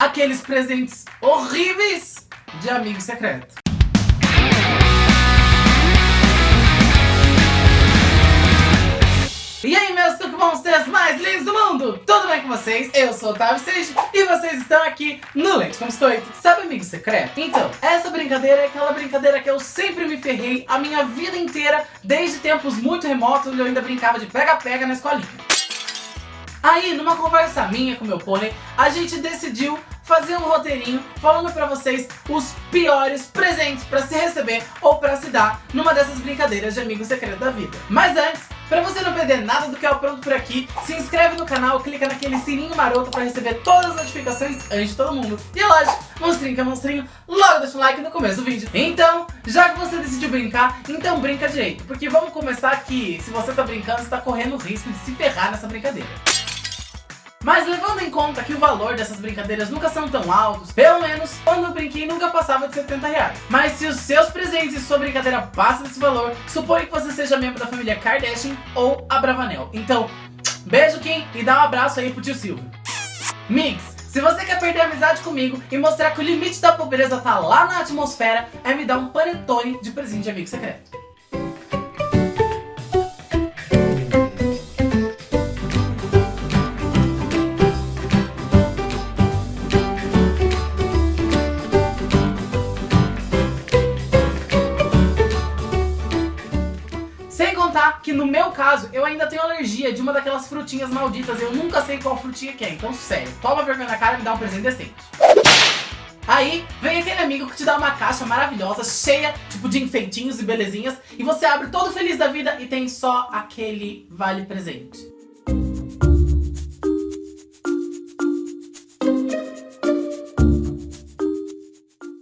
aqueles presentes horríveis de amigo secreto. E aí meus Tuque Monsters mais lindos do mundo! Tudo bem com vocês? Eu sou o Otávio Seixas e vocês estão aqui no Leite com Biscoito. Sabe amigo secreto? Então, essa brincadeira é aquela brincadeira que eu sempre me ferrei a minha vida inteira, desde tempos muito remotos, onde eu ainda brincava de pega-pega na escolinha. Aí, numa conversa minha com meu pônei, a gente decidiu fazer um roteirinho falando pra vocês os piores presentes pra se receber ou pra se dar numa dessas brincadeiras de amigo secreto da vida. Mas antes, pra você não perder nada do que é o pronto por aqui, se inscreve no canal, clica naquele sininho maroto pra receber todas as notificações antes de todo mundo. E é lógico, monstrinho que é monstrinho, logo deixa um like no começo do vídeo. Então, já que você decidiu brincar, então brinca direito. Porque vamos começar que se você tá brincando, você tá correndo o risco de se ferrar nessa brincadeira. Mas levando em conta que o valor dessas brincadeiras nunca são tão altos, pelo menos quando eu brinquei nunca passava de 70 reais. Mas se os seus presentes e sua brincadeira passam desse valor, suponho que você seja membro da família Kardashian ou Abravanel. Então, beijo Kim e dá um abraço aí pro tio Silvio. Mix, se você quer perder amizade comigo e mostrar que o limite da pobreza tá lá na atmosfera, é me dar um panetone de presente de amigo secreto. Que no meu caso, eu ainda tenho alergia de uma daquelas frutinhas malditas. Eu nunca sei qual frutinha que é. Então, sério, toma vergonha na cara e me dá um presente decente. Aí, vem aquele amigo que te dá uma caixa maravilhosa, cheia, tipo, de enfeitinhos e belezinhas. E você abre todo feliz da vida e tem só aquele vale presente.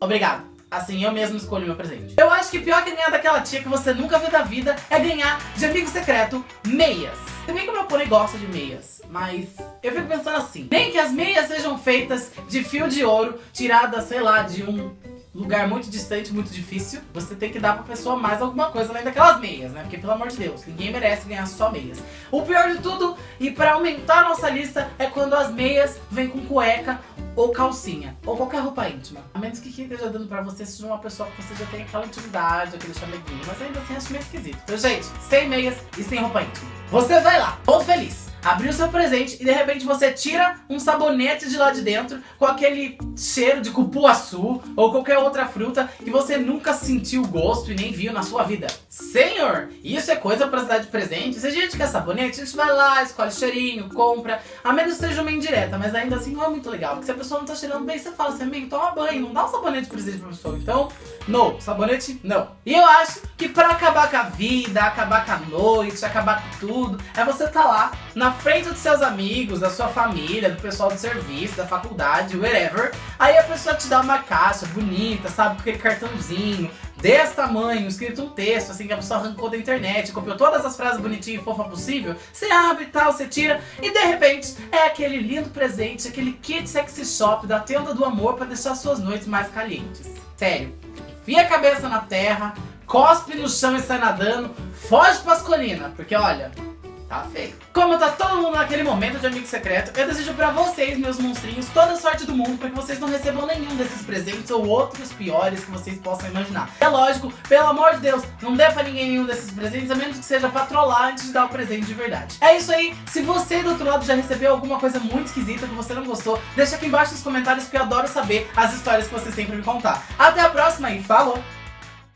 Obrigado. Assim, eu mesmo escolho meu presente. Eu acho que pior que ganhar daquela tia que você nunca viu da vida é ganhar de amigo secreto meias. Se bem que o meu pônei gosta de meias, mas eu fico pensando assim. Nem que as meias sejam feitas de fio de ouro, tirada, sei lá, de um lugar muito distante, muito difícil, você tem que dar pra pessoa mais alguma coisa além daquelas meias, né? Porque, pelo amor de Deus, ninguém merece ganhar só meias. O pior de tudo, e pra aumentar a nossa lista, é quando as meias vêm com cueca ou calcinha, ou qualquer roupa íntima. A menos que quem esteja dando pra você seja uma pessoa que você já tem aquela intimidade, aquele chameguinho, mas ainda assim acho meio esquisito. Então, gente, sem meias e sem roupa íntima. Você vai lá, todo feliz abrir o seu presente e de repente você tira um sabonete de lá de dentro com aquele cheiro de cupuaçu ou qualquer outra fruta que você nunca sentiu gosto e nem viu na sua vida. Senhor, isso é coisa pra se dar de presente? Se a gente quer sabonete, a gente vai lá, escolhe cheirinho, compra, a menos que seja uma indireta, mas ainda assim não é muito legal, porque se a pessoa não tá cheirando bem, você fala assim, amigo, toma banho, não dá um sabonete de presente pra pessoa. Então, não, sabonete, não. E eu acho que pra acabar com a vida, acabar com a noite, acabar com tudo, é você tá lá na frente dos seus amigos, da sua família, do pessoal do serviço, da faculdade, whatever. Aí a pessoa te dá uma caixa bonita, sabe, com aquele cartãozinho desse tamanho, escrito um texto, assim, que a pessoa arrancou da internet, copiou todas as frases bonitinhas e fofa possível, você abre e tal, você tira, e de repente é aquele lindo presente, aquele kit sexy shop da tenda do amor pra deixar suas noites mais calientes. Sério, enfia a cabeça na terra, cospe no chão e sai nadando, foge pascolina, porque olha, Tá feio. Como tá todo mundo naquele momento de amigo secreto, eu desejo pra vocês, meus monstrinhos, toda a sorte do mundo pra que vocês não recebam nenhum desses presentes ou outros piores que vocês possam imaginar. É lógico, pelo amor de Deus, não dê pra ninguém nenhum desses presentes, a menos que seja pra trollar antes de dar o presente de verdade. É isso aí, se você do outro lado já recebeu alguma coisa muito esquisita que você não gostou, deixa aqui embaixo nos comentários que eu adoro saber as histórias que você sempre me contar. Até a próxima e falou!